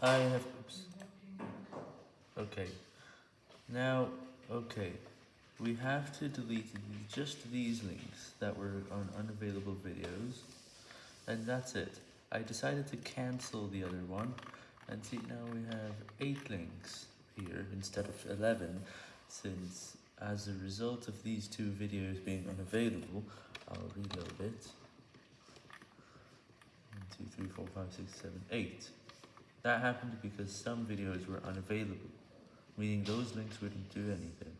I have, oops. Okay, now, okay, we have to delete just these links that were on unavailable videos, and that's it. I decided to cancel the other one, and see now we have 8 links here instead of 11, since as a result of these two videos being unavailable, I'll reload it. 1, 2, 3, 4, 5, 6, 7, 8. That happened because some videos were unavailable, meaning those links wouldn't do anything.